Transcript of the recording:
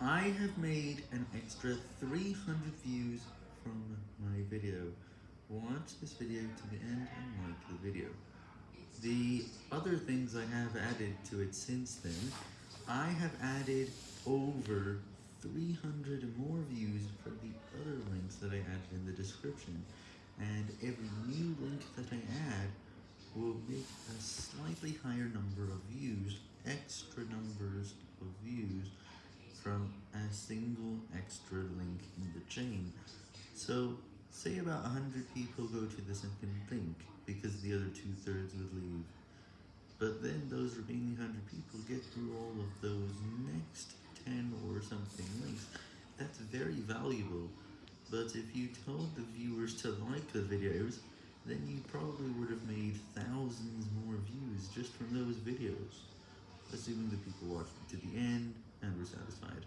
I have made an extra 300 views from my video. Watch this video to the end and like the video. The other things I have added to it since then, I have added over 300 more views from the other links that I added in the description, and every new link that I add will make a slightly higher number of views, extra single extra link in the chain. So, say about 100 people go to the second link, because the other two-thirds would leave. But then those remaining 100 people get through all of those next 10 or something links. That's very valuable, but if you told the viewers to like the videos, then you probably would have made thousands more views just from those videos, assuming the people watched to the end and were satisfied.